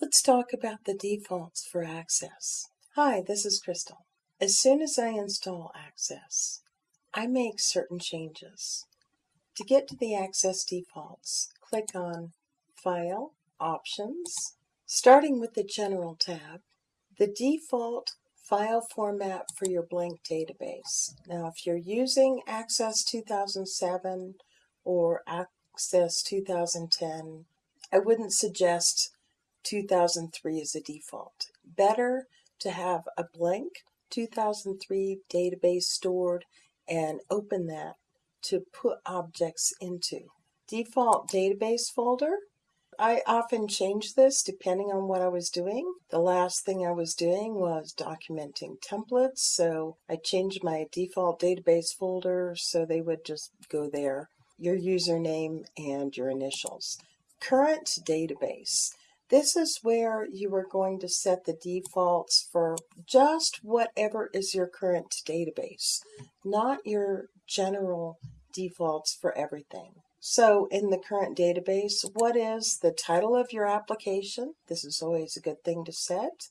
Let's talk about the defaults for Access. Hi, this is Crystal. As soon as I install Access, I make certain changes. To get to the Access defaults, click on File, Options, starting with the General tab, the default file format for your blank database. Now, if you're using Access 2007 or Access 2010, I wouldn't suggest 2003 as a default. Better to have a blank 2003 database stored and open that to put objects into. Default database folder. I often change this depending on what I was doing. The last thing I was doing was documenting templates, so I changed my default database folder so they would just go there. Your username and your initials. Current database. This is where you are going to set the defaults for just whatever is your current database, not your general defaults for everything. So in the current database, what is the title of your application? This is always a good thing to set.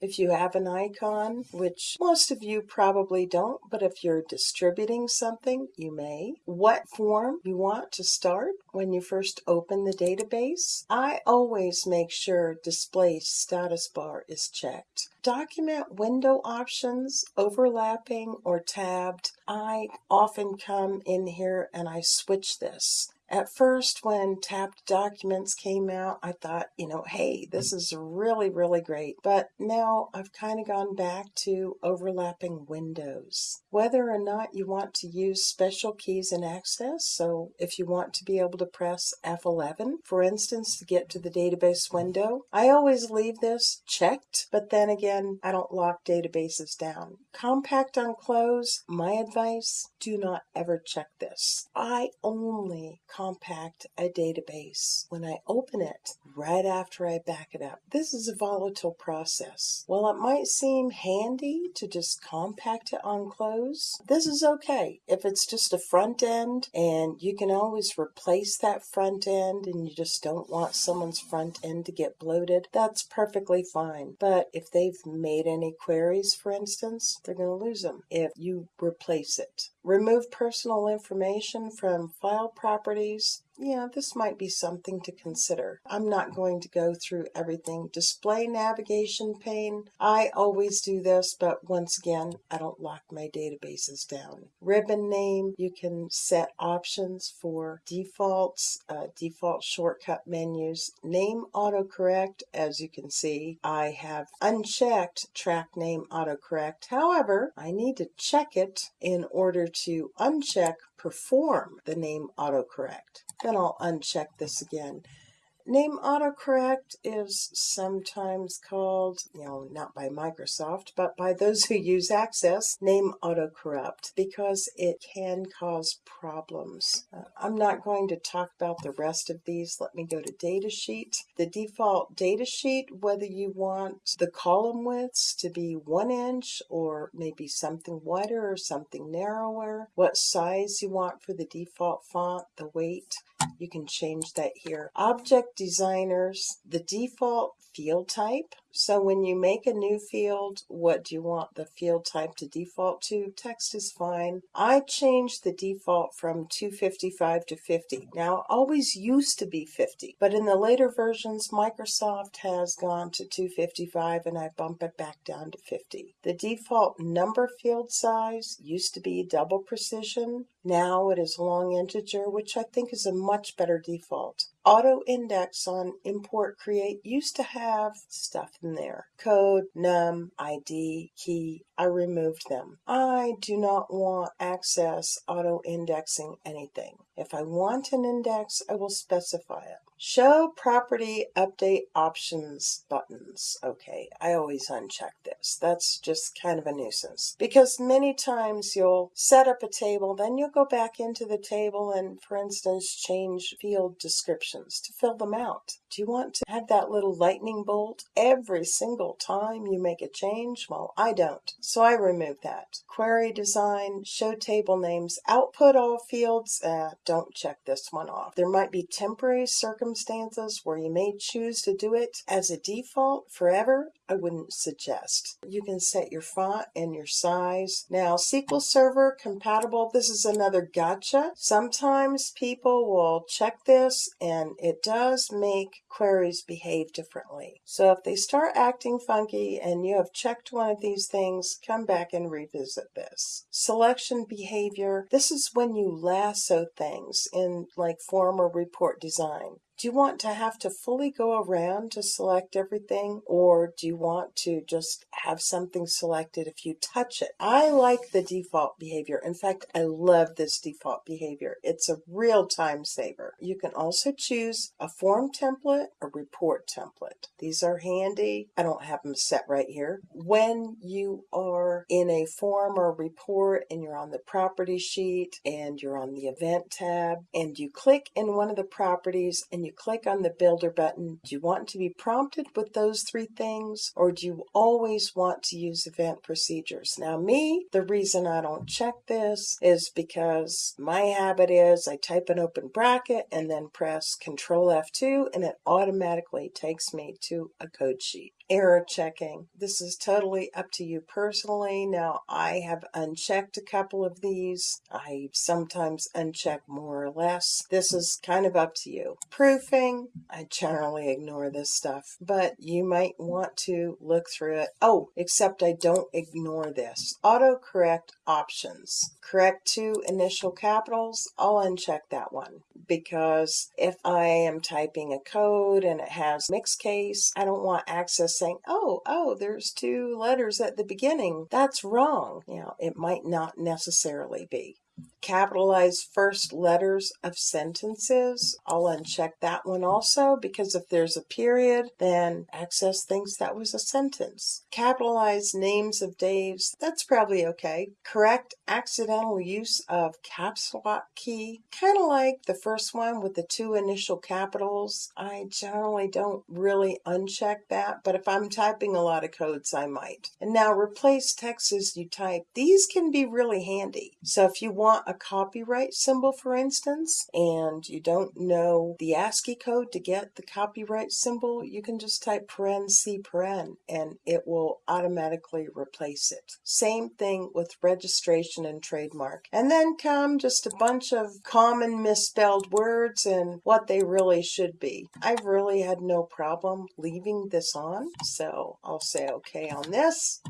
If you have an icon, which most of you probably don't, but if you're distributing something, you may. What form you want to start when you first open the database. I always make sure display status bar is checked. Document window options, overlapping or tabbed. I often come in here and I switch this. At first, when tabbed documents came out, I thought, you know, hey, this is really, really great. But now I've kind of gone back to overlapping windows. Whether or not you want to use special keys in Access, so if you want to be able to press F11, for instance, to get to the database window, I always leave this checked, but then again, I don't lock databases down. Compact on close, my advice, do not ever check this. I only compact a database when I open it right after I back it up. This is a volatile process. While it might seem handy to just compact it on close, this is okay. If it's just a front end and you can always replace that front end and you just don't want someone's front end to get bloated, that's perfectly fine. But if they've made any queries, for instance, they're going to lose them if you replace it. Remove personal information from file properties yeah, this might be something to consider. I'm not going to go through everything. Display navigation pane, I always do this, but once again, I don't lock my databases down. Ribbon name, you can set options for defaults, uh, default shortcut menus. Name autocorrect, as you can see, I have unchecked track name autocorrect. However, I need to check it in order to uncheck perform the name autocorrect. Then I'll uncheck this again. Name autocorrect is sometimes called, you know, not by Microsoft, but by those who use Access, name autocorrupt because it can cause problems. Uh, I'm not going to talk about the rest of these. Let me go to datasheet. The default datasheet, whether you want the column widths to be one inch or maybe something wider or something narrower, what size you want for the default font, the weight, you can change that here. Object designers, the default field type. So when you make a new field, what do you want the field type to default to? Text is fine. I changed the default from 255 to 50. Now, always used to be 50, but in the later versions, Microsoft has gone to 255 and I bump it back down to 50. The default number field size used to be double precision. Now it is long integer, which I think is a much better default. Auto index on import create used to have stuff in there. Code, num, ID, key. I removed them. I do not want access auto indexing anything. If I want an index, I will specify it. Show property update options buttons. Okay, I always uncheck this. That's just kind of a nuisance because many times you'll set up a table, then you'll go back into the table and, for instance, change field descriptions to fill them out. Do you want to have that little lightning bolt every single time you make a change? Well, I don't, so I remove that. Query design, show table names, output all fields. Uh, don't check this one off. There might be temporary circumstances circumstances where you may choose to do it as a default forever, I wouldn't suggest. You can set your font and your size. Now, SQL Server compatible, this is another gotcha. Sometimes people will check this and it does make queries behave differently. So if they start acting funky and you have checked one of these things, come back and revisit this. Selection behavior, this is when you lasso things in like form or report design. Do you want to have to fully go around to select everything or do you want to just have something selected if you touch it? I like the default behavior. In fact, I love this default behavior. It's a real time saver. You can also choose a form template, a report template. These are handy. I don't have them set right here. When you are in a form or report and you're on the property sheet and you're on the event tab and you click in one of the properties and you click on the builder button, do you want to be prompted with those three things or do you always want to use event procedures? Now me, the reason I don't check this is because my habit is I type an open bracket and then press Control F2 and it automatically takes me to a code sheet error checking. This is totally up to you personally. Now, I have unchecked a couple of these. I sometimes uncheck more or less. This is kind of up to you. Proofing, I generally ignore this stuff, but you might want to look through it. Oh, except I don't ignore this. Autocorrect options. Correct two initial capitals, I'll uncheck that one because if I am typing a code and it has mixed case, I don't want access saying, oh, oh, there's two letters at the beginning. That's wrong. You know, it might not necessarily be capitalize first letters of sentences. I'll uncheck that one also because if there's a period, then Access thinks that was a sentence. Capitalize names of days, that's probably okay. Correct accidental use of caps lock key, kind of like the first one with the two initial capitals. I generally don't really uncheck that, but if I'm typing a lot of codes, I might. And now replace text as you type. These can be really handy. So if you want a copyright symbol, for instance, and you don't know the ASCII code to get the copyright symbol, you can just type paren C paren and it will automatically replace it. Same thing with registration and trademark. And then come just a bunch of common misspelled words and what they really should be. I've really had no problem leaving this on, so I'll say okay on this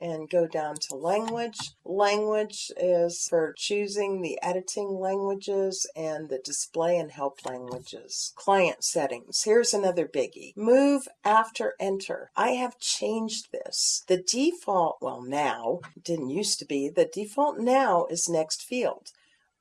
and go down to language. Language is for choosing the editing languages and the display and help languages. Client settings. Here's another biggie. Move after enter. I have changed this. The default, well now, didn't used to be, the default now is next field.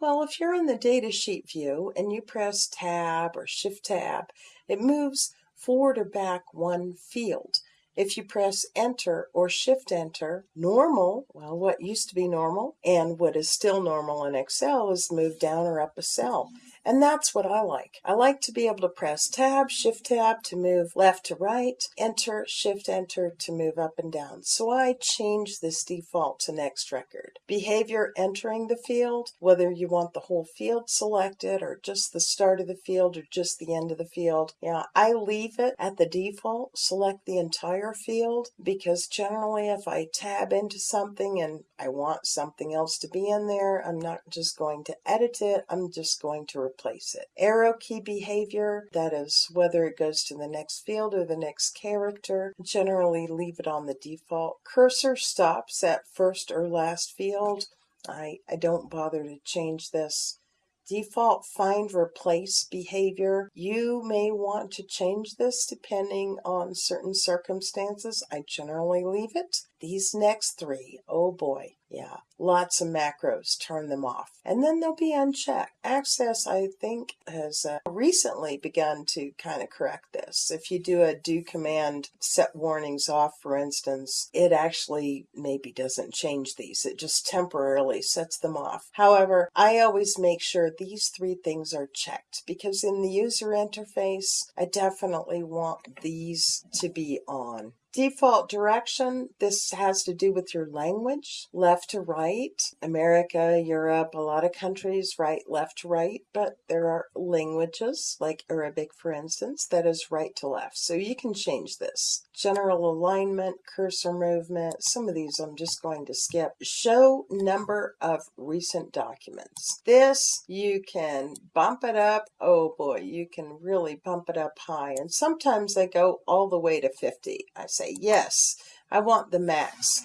Well, if you're in the datasheet view and you press tab or shift tab, it moves forward or back one field. If you press enter or shift enter, normal, well, what used to be normal and what is still normal in Excel is move down or up a cell. And that's what I like. I like to be able to press tab, shift tab to move left to right, enter, shift enter to move up and down. So I change this default to next record. Behavior entering the field, whether you want the whole field selected or just the start of the field or just the end of the field. Yeah, I leave it at the default, select the entire field because generally if I tab into something and I want something else to be in there, I'm not just going to edit it, I'm just going to replace it. Arrow key behavior, that is whether it goes to the next field or the next character, generally leave it on the default. Cursor stops at first or last field. I, I don't bother to change this default find replace behavior. You may want to change this depending on certain circumstances. I generally leave it. These next three, oh boy, yeah, lots of macros, turn them off. And then they'll be unchecked. Access, I think, has uh, recently begun to kind of correct this. If you do a do command set warnings off, for instance, it actually maybe doesn't change these. It just temporarily sets them off. However, I always make sure these three things are checked because in the user interface, I definitely want these to be on. Default direction, this has to do with your language, left to right. America, Europe, a lot of countries right, left to right, but there are languages, like Arabic for instance, that is right to left. So you can change this. General alignment, cursor movement, some of these I'm just going to skip. Show number of recent documents. This, you can bump it up. Oh boy, you can really bump it up high. And sometimes they go all the way to 50. I say, yes, I want the max.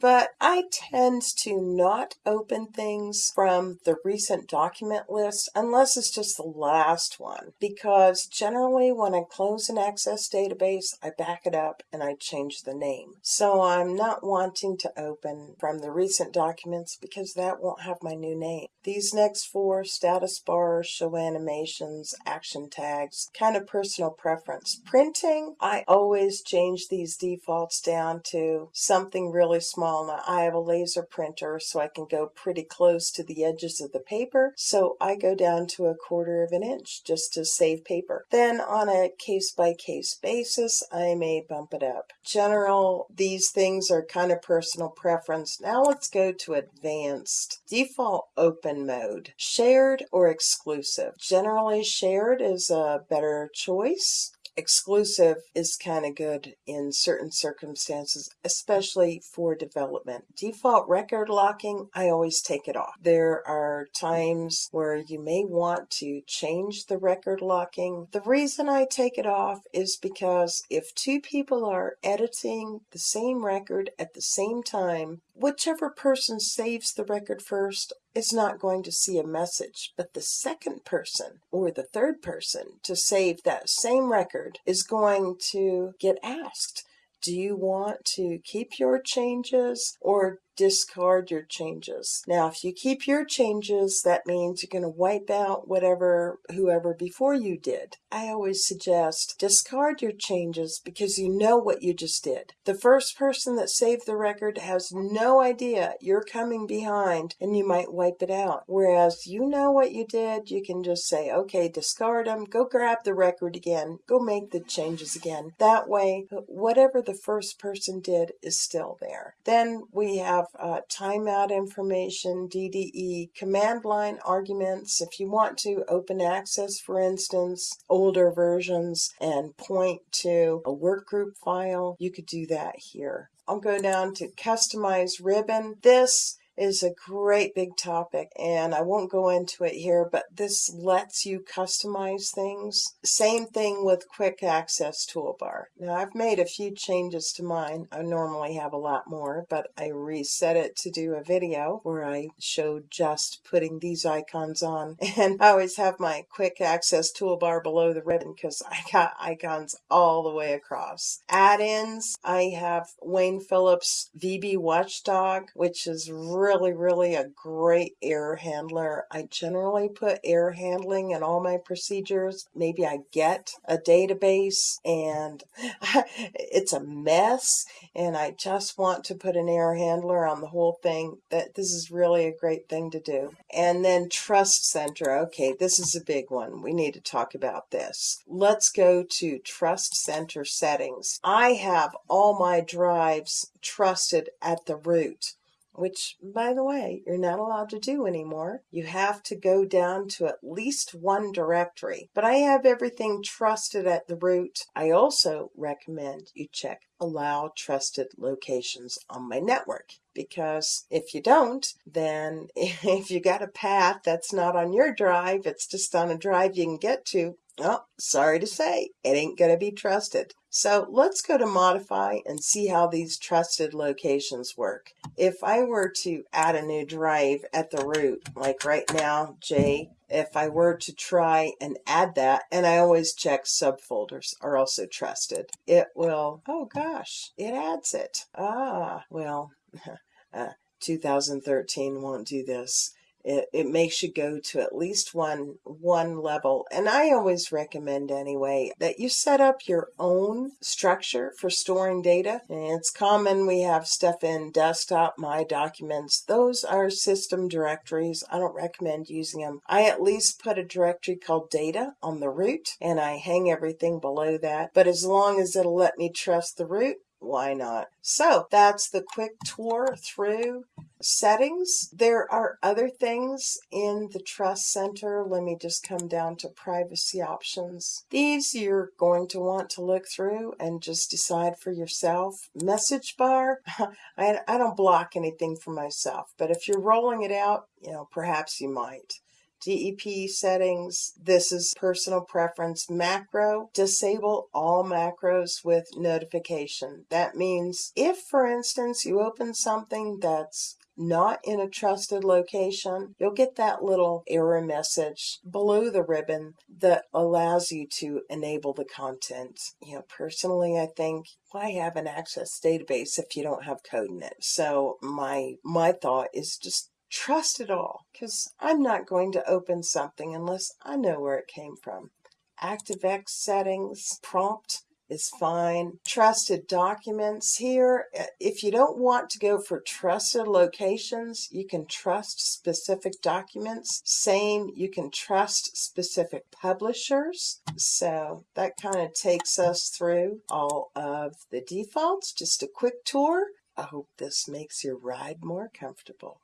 But I tend to not open things from the recent document list unless it's just the last one. Because generally, when I close an Access database, I back it up and I change the name. So I'm not wanting to open from the recent documents because that won't have my new name. These next four status bars, show animations, action tags, kind of personal preference. Printing, I always change these defaults down to something really small. Now I have a laser printer so I can go pretty close to the edges of the paper. So I go down to a quarter of an inch just to save paper. Then on a case by case basis, I may bump it up. General, these things are kind of personal preference. Now let's go to advanced. Default open mode. Shared or exclusive. Generally shared is a better choice exclusive is kind of good in certain circumstances, especially for development. Default record locking, I always take it off. There are times where you may want to change the record locking. The reason I take it off is because if two people are editing the same record at the same time, whichever person saves the record first is not going to see a message, but the second person or the third person to save that same record is going to get asked. Do you want to keep your changes or discard your changes. Now, if you keep your changes, that means you're going to wipe out whatever whoever before you did. I always suggest discard your changes because you know what you just did. The first person that saved the record has no idea you're coming behind and you might wipe it out. Whereas you know what you did, you can just say, okay, discard them, go grab the record again, go make the changes again. That way, whatever the first person did is still there. Then we have uh, timeout information, DDE, command line arguments. If you want to open access, for instance, older versions and point to a workgroup file, you could do that here. I'll go down to customize ribbon. This is a great big topic and I won't go into it here, but this lets you customize things. Same thing with quick access toolbar. Now I've made a few changes to mine. I normally have a lot more, but I reset it to do a video where I showed just putting these icons on. And I always have my quick access toolbar below the ribbon because I got icons all the way across. Add-ins, I have Wayne Phillips VB Watchdog, which is really really, really a great error handler. I generally put error handling in all my procedures. Maybe I get a database and it's a mess and I just want to put an error handler on the whole thing. That this is really a great thing to do. And then Trust Center. Okay, this is a big one. We need to talk about this. Let's go to Trust Center settings. I have all my drives trusted at the root which, by the way, you're not allowed to do anymore. You have to go down to at least one directory. But I have everything trusted at the root. I also recommend you check allow trusted locations on my network because if you don't, then if you got a path that's not on your drive, it's just on a drive you can get to, Oh, sorry to say, it ain't going to be trusted. So let's go to modify and see how these trusted locations work. If I were to add a new drive at the root, like right now, J, if I were to try and add that, and I always check subfolders are also trusted, it will, oh gosh, it adds it. Ah, well, uh, 2013 won't do this it, it makes you go to at least one one level. And i always recommend anyway that you set up your own structure for storing data. And it's common we have stuff in desktop my documents those are system directories. I don't recommend using them i at least put a directory called data on the root and i hang everything below that. But as long as it'll let me trust the root why not? So that's the quick tour through settings. There are other things in the Trust Center. Let me just come down to privacy options. These you're going to want to look through and just decide for yourself. Message bar, I, I don't block anything for myself, but if you're rolling it out, you know, perhaps you might. DEP settings. This is personal preference macro. Disable all macros with notification. That means if, for instance, you open something that's not in a trusted location, you'll get that little error message below the ribbon that allows you to enable the content. You know, personally, I think why have an access database if you don't have code in it? So my my thought is just trust it all because I'm not going to open something unless I know where it came from. ActiveX settings, prompt is fine. Trusted documents here, uh, if you don't want to go for trusted locations, you can trust specific documents. Same, you can trust specific publishers. So that kind of takes us through all of the defaults. Just a quick tour. I hope this makes your ride more comfortable.